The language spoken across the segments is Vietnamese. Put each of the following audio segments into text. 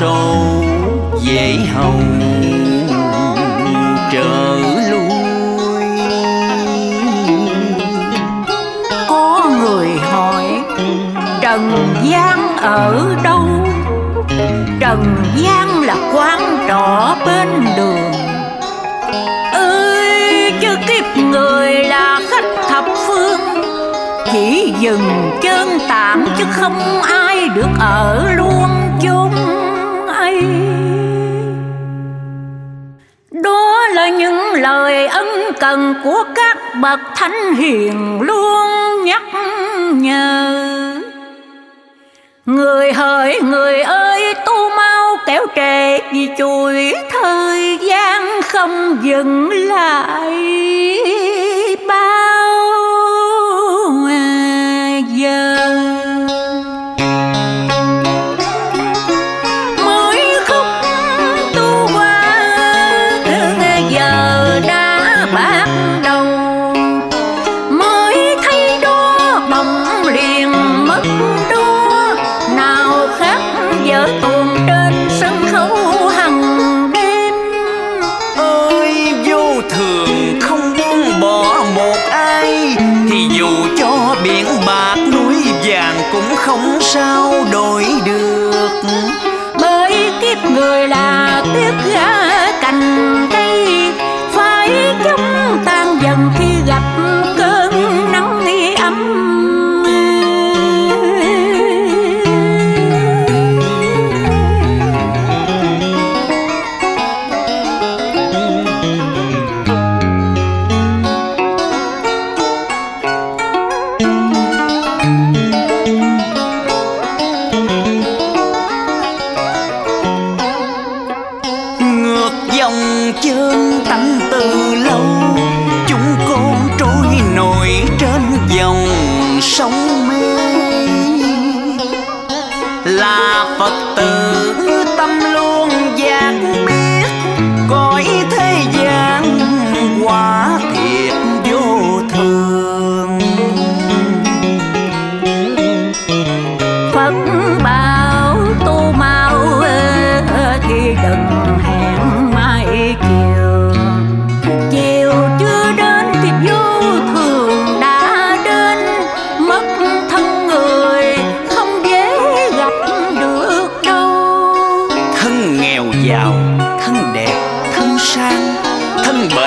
sâu dễ hầu, trở lui. Có người hỏi, Trần gian ở đâu? Trần gian là quán trọ bên đường. Ơi chứ kiếp người là khách thập phương. Chỉ dừng chân tạm chứ không ai được ở luôn chung đó là những lời ân cần của các bậc thánh hiền luôn nhắc nhở. Người hỡi, người ơi, tu mau kéo trễ vì chuỗi thời gian không dừng lại. Dòng tâm tánh từ lâu. Chúng con trôi nổi trên dòng sông mê. Là phật tử tâm luôn giác biết, cõi thế gian quá thiệt vô thường. Phật bảo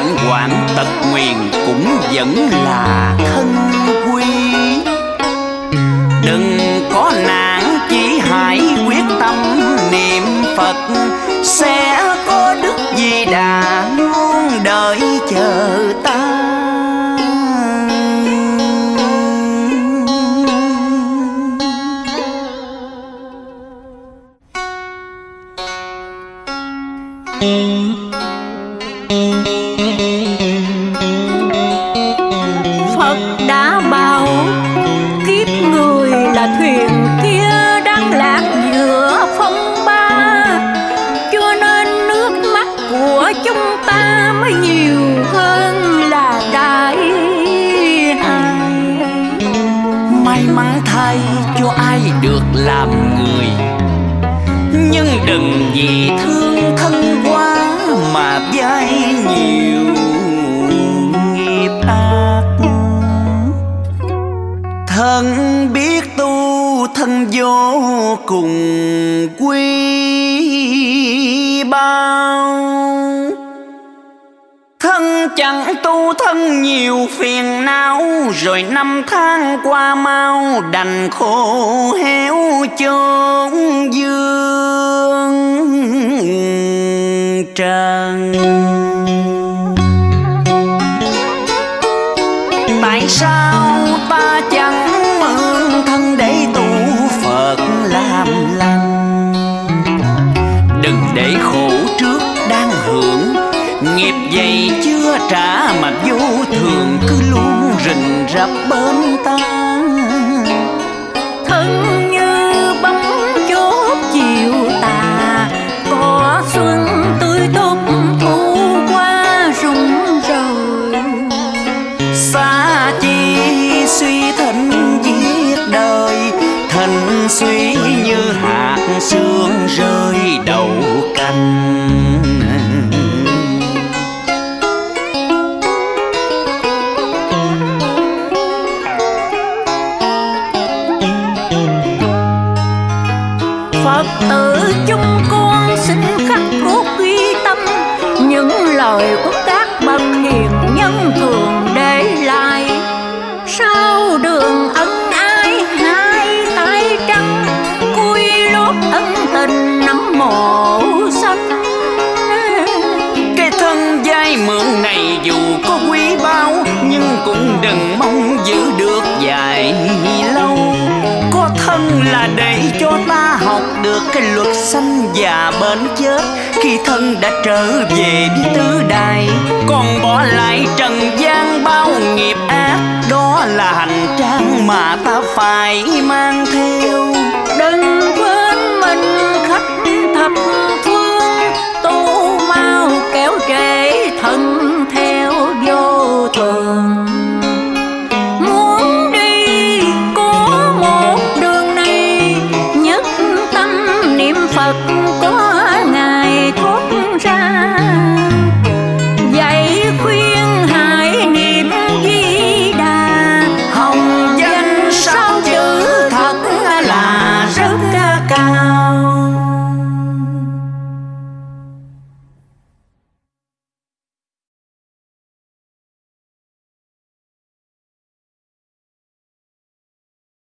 bệnh hoạn tật nguyền cũng vẫn là thân quy, đừng có nản chỉ hãy quyết tâm niệm phật. Sẽ có đức di đà luôn đợi chờ ta. Làm người. Nhưng đừng vì thương thân quá mà dai nhiều nghiệp ác. Thân biết tu thân vô cùng chẳng tu thân nhiều phiền não, Rồi năm tháng qua mau đành khô héo chốn dương trần. Tại sao trả mà vô thường cứ luôn rình rập bên ta. Phật tử chúng con xin khắc cốt ghi tâm. Những lời của các bậc hiền nhân thường để lại. Sau đường ân ai hai tay trắng, Cúi lốt ân tình nắm mộ xanh. Cái thân dai mượn này dù có quý bao Nhưng cũng đừng mong giữ được dài lâu. Có thân là để cho ta cái luật sanh già bên chết khi thân đã trở về với tứ đài, còn bỏ lại trần gian bao nghiệp ác. Đó là hành trang mà ta phải mang theo. aku